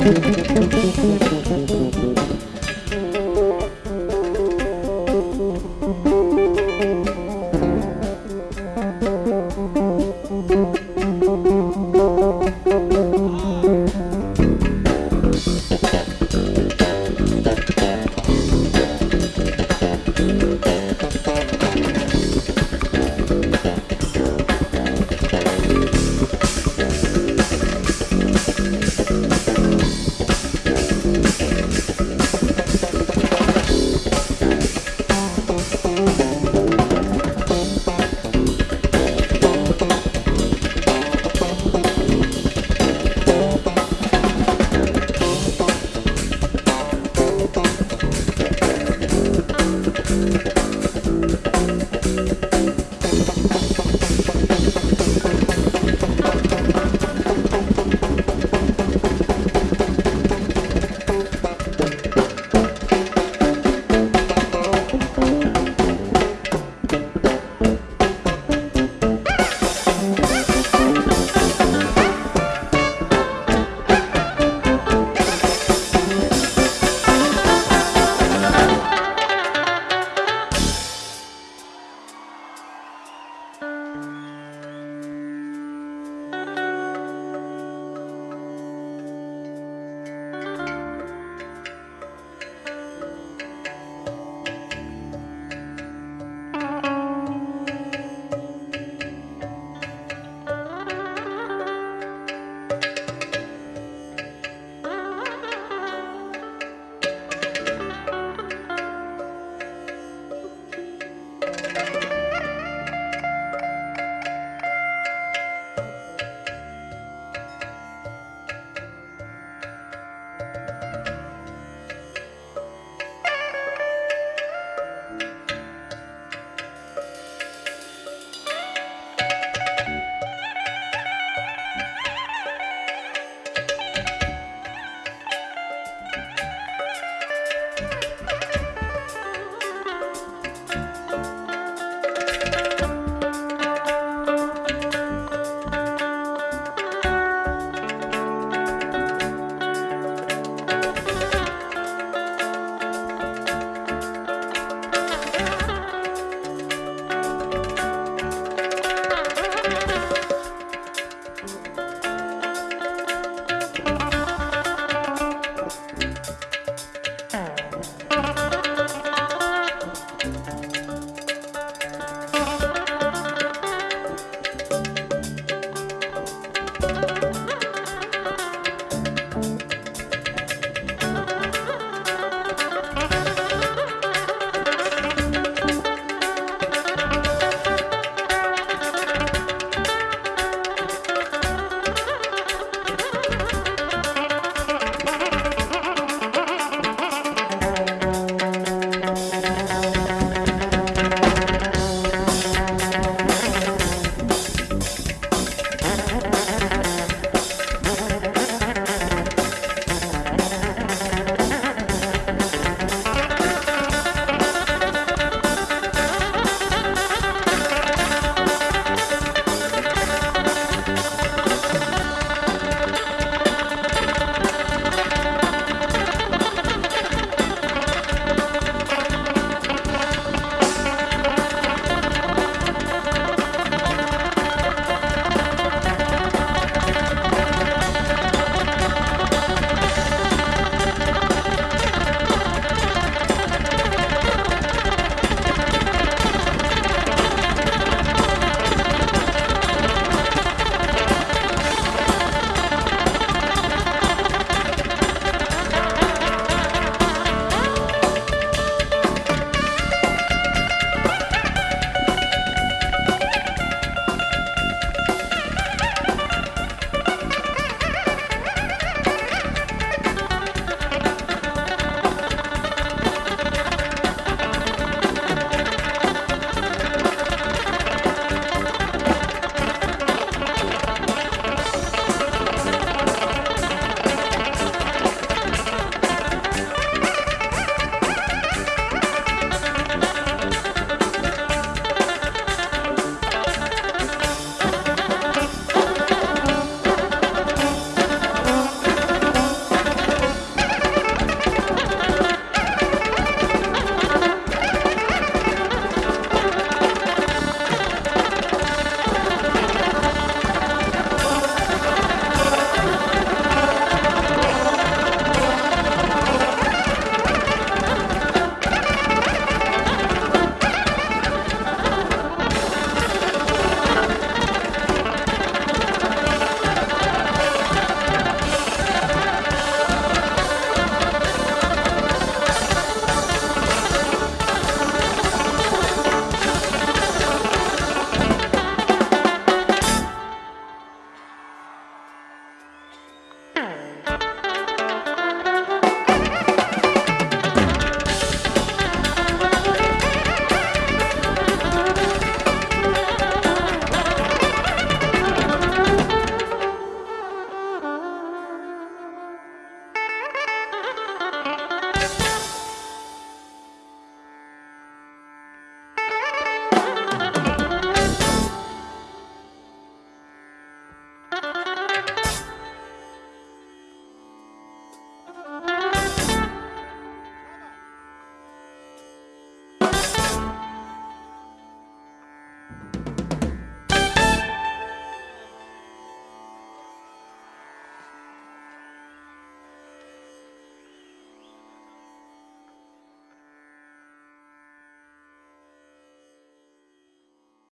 フフフフフフフフフフフフ